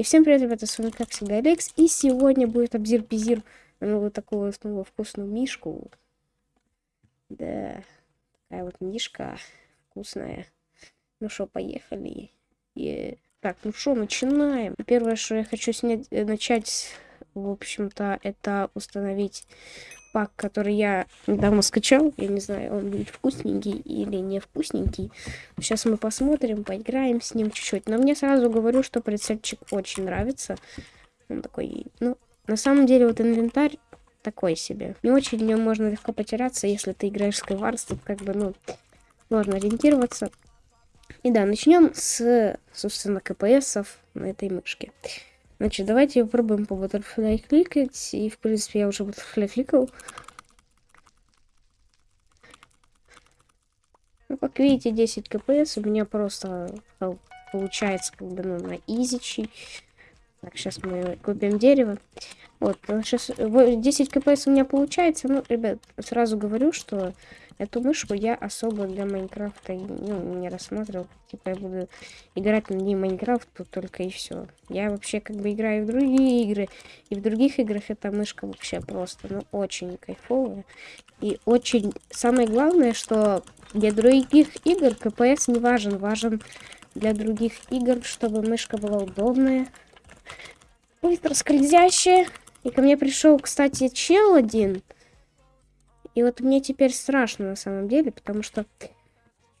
И всем привет, ребята, с вами как всегда Алекс. И сегодня будет обзир-пизир на вот такую снова вкусную мишку. Да, такая вот мишка вкусная. Ну что, поехали. И... Так, ну что, начинаем. Первое, что я хочу снять, э, начать, в общем-то, это установить пак, который я недавно скачал. Я не знаю, он будет вкусненький или не вкусненький. Сейчас мы посмотрим, поиграем с ним чуть-чуть. Но мне сразу говорю, что прицельчик очень нравится. Он такой, ну, на самом деле вот инвентарь такой себе. Не очень в нем можно легко потеряться, если ты играешь в Skywars, тут как бы, ну, сложно ориентироваться. И да, начнем с, собственно, КПСов на этой мышке. Значит, давайте попробуем по Butterfly кликать. И, в принципе, я уже Butterfly кликал. Ну, как видите, 10 кпс у меня просто получается как бы ну, на изичи. Так, сейчас мы купим дерево. Вот, сейчас 10 кпс у меня получается. Ну, ребят, сразу говорю, что Эту мышку я особо для Майнкрафта ну, не рассматривал. Типа я буду играть на ней Майнкрафт, только и все. Я вообще как бы играю в другие игры. И в других играх эта мышка вообще просто, ну, очень кайфовая. И очень... Самое главное, что для других игр КПС не важен. Важен для других игр, чтобы мышка была удобная. Быстро скользящая. И ко мне пришел, кстати, чел один. И вот мне теперь страшно на самом деле, потому что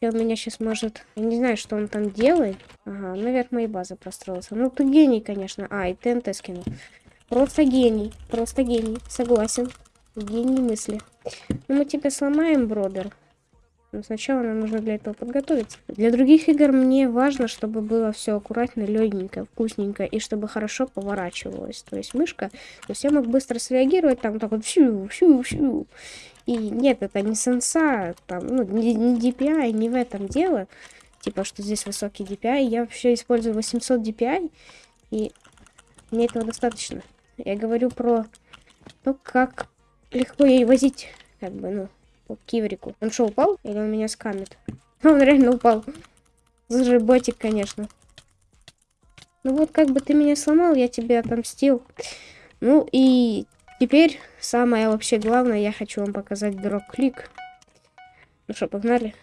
он меня сейчас может... Я не знаю, что он там делает. Ага, наверх моей базы простроился. Ну, ты гений, конечно. А, и ТНТ скинул. Просто гений. Просто гений. Согласен. Гений мысли. Ну, мы тебя сломаем, бродер. Но сначала нам нужно для этого подготовиться. Для других игр мне важно, чтобы было все аккуратно, легенько, вкусненько, и чтобы хорошо поворачивалось. То есть мышка, то есть я мог быстро среагировать, там так вот фью, фью, фью. И нет, это не сенса, там, ну, не, не DPI, не в этом дело. Типа, что здесь высокий DPI. Я вообще использую 800 DPI, и мне этого достаточно. Я говорю про то, как легко ей возить, как бы, ну, по киврику. Он что, упал? Или он меня скамит? Он реально упал. Зажиботик, конечно. Ну вот, как бы ты меня сломал, я тебе отомстил. Ну и Теперь самое вообще главное, я хочу вам показать дроп-клик. Ну что, погнали.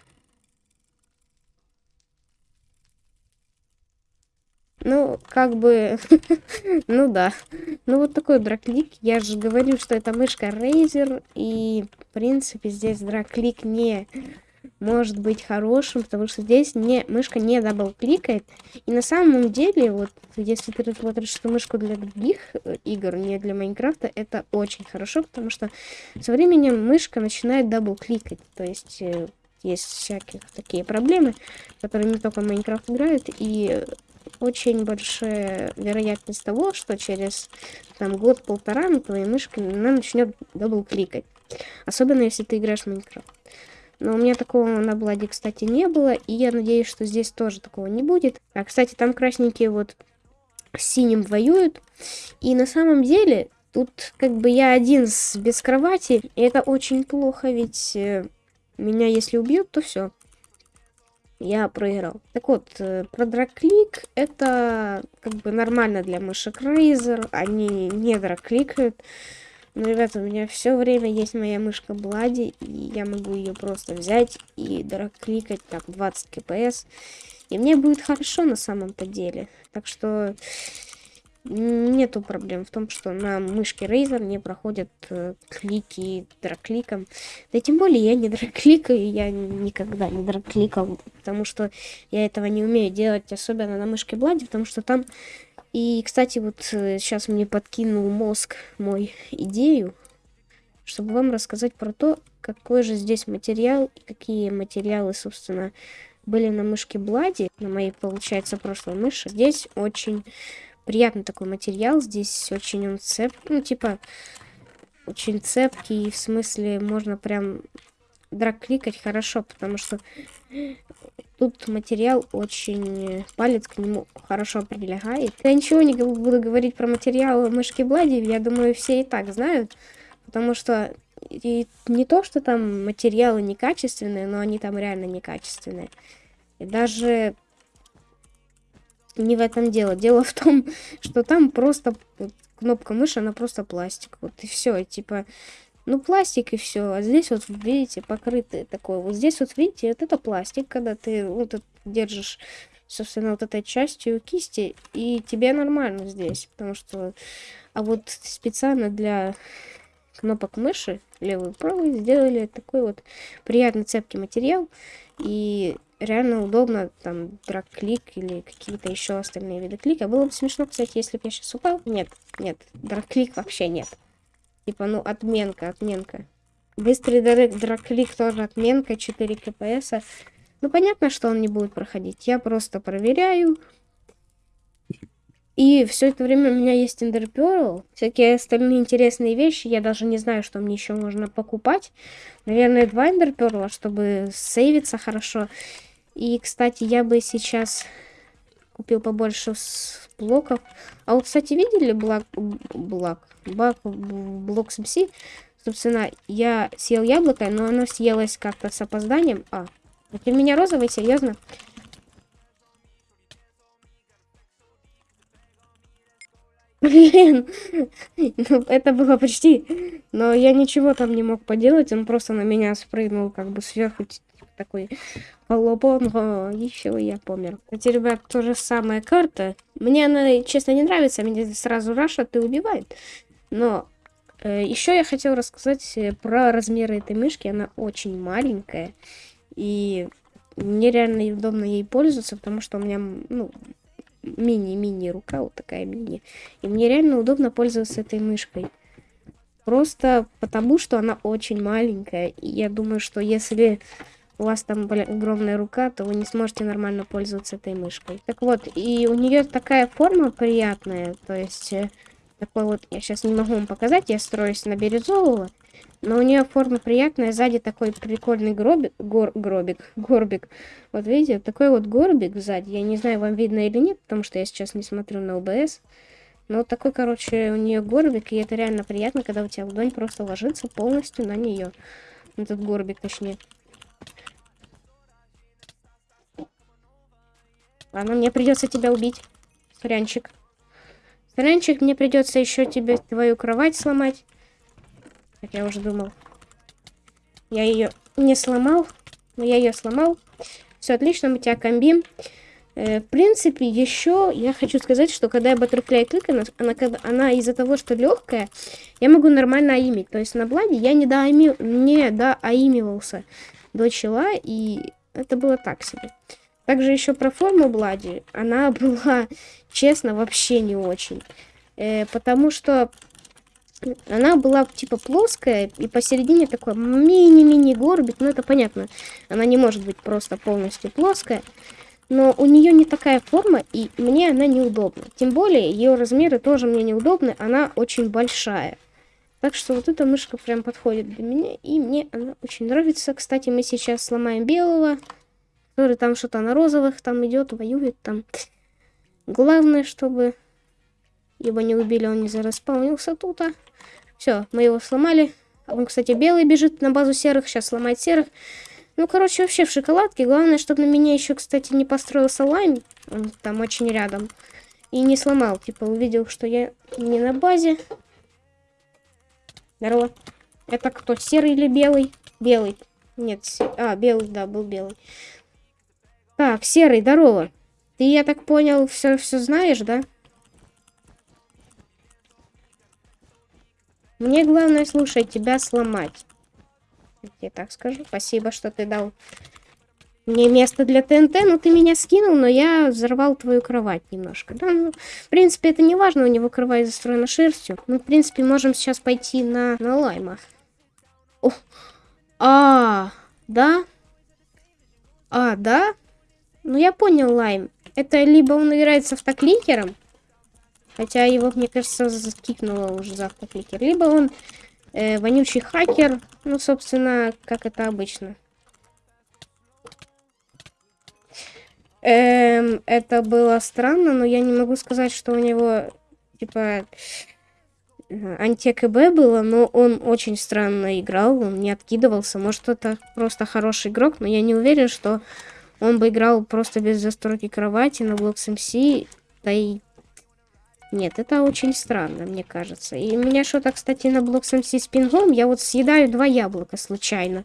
Ну, как бы, ну да. Ну, вот такой drag click. Я же говорю, что это мышка Razer. И, в принципе, здесь drag click не может быть хорошим, потому что здесь не, мышка не дабл-кликает. И на самом деле, вот, если ты смотришь эту мышку для других э, игр, не для Майнкрафта, это очень хорошо, потому что со временем мышка начинает дабл-кликать. То есть, э, есть всякие такие проблемы, которые не только Майнкрафт играют, и очень большая вероятность того, что через там год-полтора на твоей мышке она начнет дабл-кликать. Особенно, если ты играешь в Майнкрафт. Но у меня такого на Bloody, кстати, не было. И я надеюсь, что здесь тоже такого не будет. А, кстати, там красненькие вот с синим воюют. И на самом деле, тут как бы я один с, без кровати. И это очень плохо, ведь э, меня если убьют, то все. Я проиграл. Так вот, э, про драклик это как бы нормально для мышек Razer. Они не дракликают. Ну, ребята, у меня все время есть моя мышка Блади, и я могу ее просто взять и кликать так 20 кпс. И мне будет хорошо на самом-то деле. Так что нету проблем в том, что на мышке Razer не проходят э, клики дракликом. Да тем более я не дракликаю, я никогда не дракликал, потому что я этого не умею делать, особенно на мышке Блади, потому что там и, кстати, вот сейчас э, мне подкинул мозг мой идею, чтобы вам рассказать про то, какой же здесь материал и какие материалы, собственно, были на мышке Блади, на моей, получается, прошлой мыши. Здесь очень приятный такой материал, здесь очень он цеп, ну, типа, очень цепкий, в смысле, можно прям драг-кликать хорошо, потому что Тут материал очень... Палец к нему хорошо прилегает. Я ничего не буду говорить про материал мышки Блади. Я думаю, все и так знают. Потому что и не то, что там материалы некачественные, но они там реально некачественные. И даже не в этом дело. Дело в том, что там просто кнопка мыши, она просто пластик. Вот и все, типа, ну пластик и все. А здесь вот, видите, покрытый такой. Вот здесь вот, видите, вот это пластик, когда ты вот держишь, собственно, вот этой частью кисти, и тебе нормально здесь, потому что... А вот специально для кнопок мыши, левый и правый, сделали такой вот приятный цепкий материал, и реально удобно, там, драг-клик или какие-то еще остальные виды клика. Было бы смешно, кстати, если бы я сейчас упал. Нет, нет, драг-клик вообще нет. Типа, ну, отменка, отменка. Быстрый драг-клик тоже отменка, 4 кпс. Ну, понятно, что он не будет проходить. Я просто проверяю. И все это время у меня есть Pearl, всякие остальные интересные вещи. Я даже не знаю, что мне еще можно покупать. Наверное, два Pearl, чтобы сейвиться хорошо. И, кстати, я бы сейчас купил побольше блоков. А вот, кстати, видели блок, блок, блок, блок СМС? Собственно, я съел яблоко, но оно съелось как-то с опозданием. А, это у меня розовый, серьезно? Блин, ну, это было почти, но я ничего там не мог поделать, он просто на меня спрыгнул как бы сверху такой полупон, еще я помер. Кстати, ребят, то же самая карта. Мне она, честно, не нравится, меня сразу рашат и убивает. Но э, еще я хотел рассказать э, про размеры этой мышки. Она очень маленькая. И мне реально удобно ей пользоваться, потому что у меня, ну, мини-мини рука, вот такая мини. И мне реально удобно пользоваться этой мышкой. Просто потому, что она очень маленькая. И я думаю, что если у вас там блин, огромная рука, то вы не сможете нормально пользоваться этой мышкой. Так вот, и у нее такая форма приятная. То есть, э, такой вот, я сейчас не могу вам показать, я строюсь на бирюзового. Но у нее форма приятная, сзади такой прикольный гробик, гор, гробик, горбик. Вот видите, такой вот горбик сзади. Я не знаю, вам видно или нет, потому что я сейчас не смотрю на ОБС. Но такой, короче, у нее горбик, и это реально приятно, когда у тебя ладонь просто ложится полностью на нее. Этот горбик, точнее. Ладно, мне придется тебя убить, Сорянчик. Сорянчик, мне придется еще тебе твою кровать сломать. Как я уже думал. Я ее не сломал, но я ее сломал. Все отлично, мы тебя комбим. Э, в принципе, еще я хочу сказать, что когда я баттерфляй кликаю, она, она, она из-за того, что легкая, я могу нормально аимить. То есть на бладе я не, доаими, не доаимивался до чела, и это было так себе. Также еще про форму Блади. Она была, честно, вообще не очень. Э, потому что она была типа плоская, и посередине такой мини-мини горбик, ну это понятно. Она не может быть просто полностью плоская. Но у нее не такая форма, и мне она неудобна. Тем более, ее размеры тоже мне неудобны, она очень большая. Так что вот эта мышка прям подходит для меня, и мне она очень нравится. Кстати, мы сейчас сломаем белого, который там что-то на розовых там идет, воюет там. Главное, чтобы его не убили, он не зараспаунился тут. А. Все, мы его сломали. Он, кстати, белый бежит на базу серых, сейчас сломает серых. Ну, короче, вообще в шоколадке. Главное, чтобы на меня еще, кстати, не построился лайм. Он там очень рядом. И не сломал. Типа, увидел, что я не на базе. Здорово. Это кто, серый или белый? Белый. Нет, се... а, белый, да, был белый. Так, серый, здорово. Ты, я так понял, все, все знаешь, да? Мне главное, слушай, тебя сломать. Я так скажу. Спасибо, что ты дал мне место для ТНТ, но ты меня скинул, но я взорвал твою кровать немножко. Да, ну, в принципе, это не важно, у него кровать застроена шерстью. Мы, в принципе, можем сейчас пойти на, на лайма. О, а, да? А, да? Ну, я понял, лайм. Это либо он играет с автокликером, Хотя его, мне кажется, закикнуло уже за автокликер. Либо он э, вонючий хакер. Ну, собственно, как это обычно. Эм, это было странно, но я не могу сказать, что у него, типа, анти-КБ было, но он очень странно играл, он не откидывался. Может, это просто хороший игрок, но я не уверен, что он бы играл просто без застройки кровати на Blocks MC, да и... Нет, это очень странно, мне кажется. И у меня что-то, кстати, на Blocks MC с пингом, я вот съедаю два яблока случайно.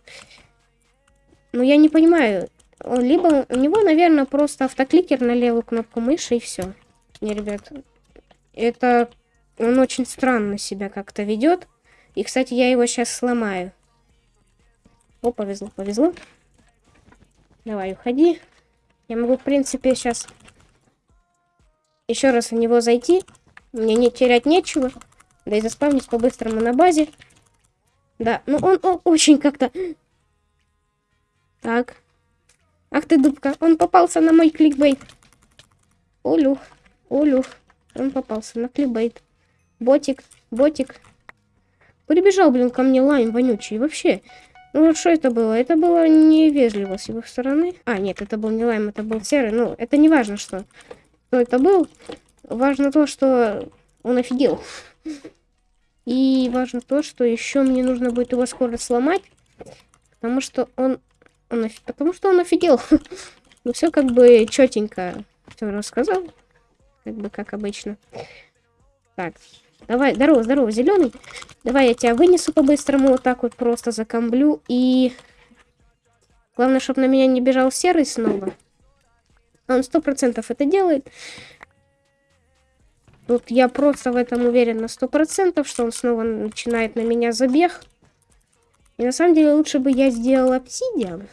Ну, я не понимаю, он, либо у него, наверное, просто автокликер на левую кнопку мыши и все. Не, ребят, это он очень странно себя как-то ведет. И, кстати, я его сейчас сломаю. О, повезло, повезло. Давай, уходи. Я могу, в принципе, сейчас еще раз в него зайти. Мне не терять нечего. Да и заспавнить по-быстрому на базе. Да, ну он, он очень как-то... Так. Ах ты, дубка, он попался на мой кликбейт. Олюх, олюх. Он попался на кликбейт. Ботик, ботик. Прибежал, блин, ко мне лайм вонючий. Вообще, ну что это было? Это было невежливо с его стороны. А, нет, это был не лайм, это был серый. Ну, это не важно, что, кто это был. Важно то, что он офигел. И важно то, что еще мне нужно будет его скоро сломать. Потому что он... он потому что он офигел. ну, все как бы четенько все рассказал. Как бы, как обычно. Так, Давай, здорово, здорово, зеленый. Давай я тебя вынесу по-быстрому, вот так вот просто закомблю. И главное, чтобы на меня не бежал серый снова. Он сто процентов это делает. Тут я просто в этом уверен на сто процентов, что он снова начинает на меня забег. И на самом деле лучше бы я сделал обсидиан,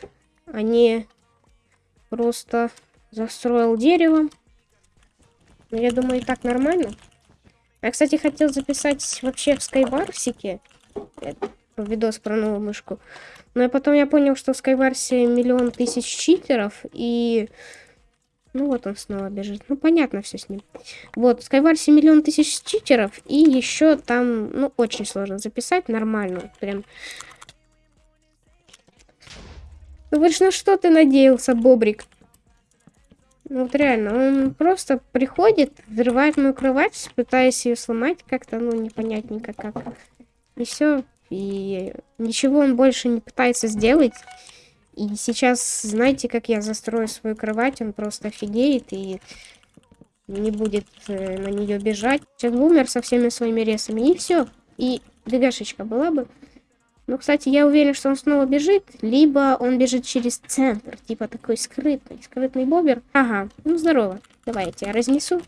а не просто застроил деревом. Но я думаю, и так нормально. Я, кстати, хотел записать вообще в Скайварсике видос про новую мышку. Но потом я понял, что в Скайварсе миллион тысяч читеров, и... Ну вот он снова бежит. Ну понятно все с ним. Вот, в Скайварсе миллион тысяч читеров, и еще там, ну, очень сложно записать нормально. Прям... Ну, говоришь, на что ты надеялся, Бобрик? Ну вот реально, он просто приходит, взрывает мою кровать, пытаясь ее сломать как-то, ну, непонятненько как. И все. И ничего он больше не пытается сделать. И сейчас, знаете, как я застрою свою кровать, он просто офигеет и не будет э, на нее бежать. Сейчас бумер со всеми своими ресами, и все. И бегашечка была бы. Ну, кстати, я уверен, что он снова бежит, либо он бежит через центр, типа такой скрытный, скрытный бобер. Ага, ну здорово. Давай я тебя разнесу.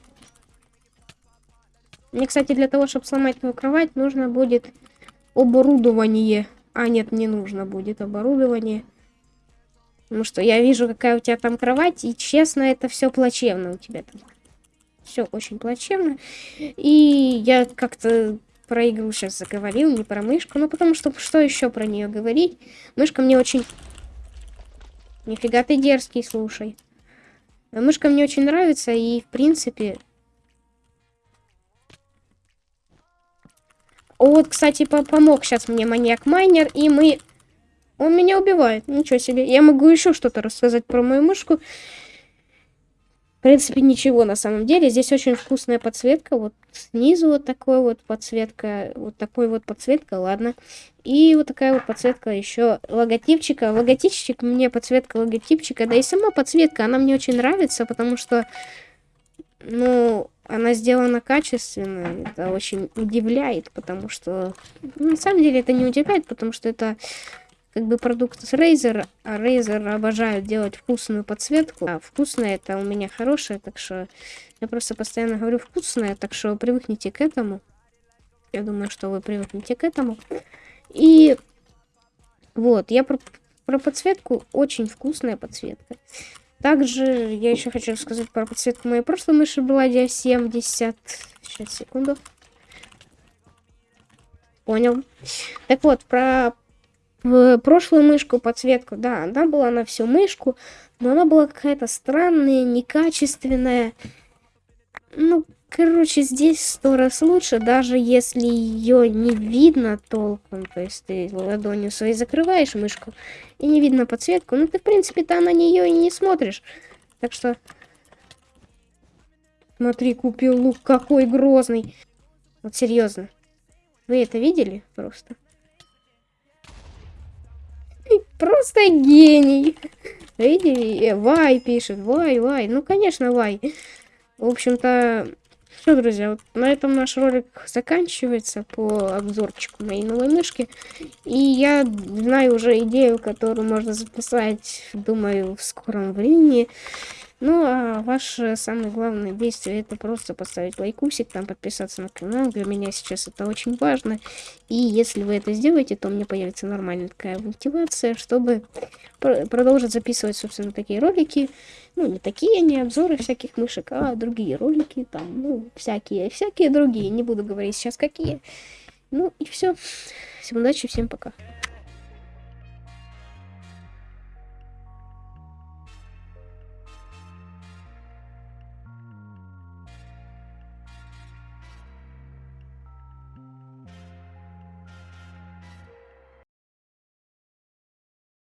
Мне, кстати, для того, чтобы сломать твою кровать, нужно будет оборудование. А, нет, не нужно будет оборудование. Потому что я вижу, какая у тебя там кровать, и честно, это все плачевно у тебя там. Все очень плачевно. И я как-то про игру сейчас заговорил, не про мышку. Ну, потому что что еще про нее говорить? Мышка мне очень... Нифига ты дерзкий, слушай. Мышка мне очень нравится, и, в принципе... Вот, кстати, помог сейчас мне маньяк-майнер, и мы... Он меня убивает, ничего себе. Я могу еще что-то рассказать про мою мышку. В принципе, ничего на самом деле. Здесь очень вкусная подсветка. Вот снизу вот такой вот подсветка. Вот такой вот подсветка, ладно. И вот такая вот подсветка еще логотипчика. Логотипчик, мне подсветка логотипчика. Да и сама подсветка, она мне очень нравится, потому что, ну, она сделана качественно. Это очень удивляет, потому что... Ну, на самом деле это не удивляет, потому что это как бы продукт с Razer, а Razer обожают делать вкусную подсветку. А вкусная это у меня хорошая, так что я просто постоянно говорю вкусная, так что привыкните к этому. Я думаю, что вы привыкнете к этому. И вот, я про, про подсветку, очень вкусная подсветка. Также я еще хочу сказать про подсветку моей прошлой мыши была 70. Сейчас, секунду. Понял. Так вот, про в прошлую мышку подсветку, да, она была на всю мышку, но она была какая-то странная, некачественная. Ну, короче, здесь сто раз лучше, даже если ее не видно толком. То есть ты ладонью своей закрываешь мышку и не видно подсветку. Ну, ты, в принципе-то на нее и не смотришь. Так что... Смотри, купил лук какой грозный. Вот серьезно. Вы это видели просто? Просто гений. Видели? Э, Вай пишет. Вай, вай. Ну, конечно, вай. В общем-то, все, друзья, вот на этом наш ролик заканчивается по обзорчику моей новой мышки. И я знаю уже идею, которую можно записать, думаю, в скором времени. Ну, а ваше самое главное действие это просто поставить лайкусик, там подписаться на канал. Для меня сейчас это очень важно. И если вы это сделаете, то у меня появится нормальная такая мотивация, чтобы пр продолжить записывать, собственно, такие ролики. Ну, не такие, не обзоры всяких мышек, а другие ролики, там, ну, всякие, всякие другие. Не буду говорить сейчас какие. Ну, и все. Всем удачи, всем пока.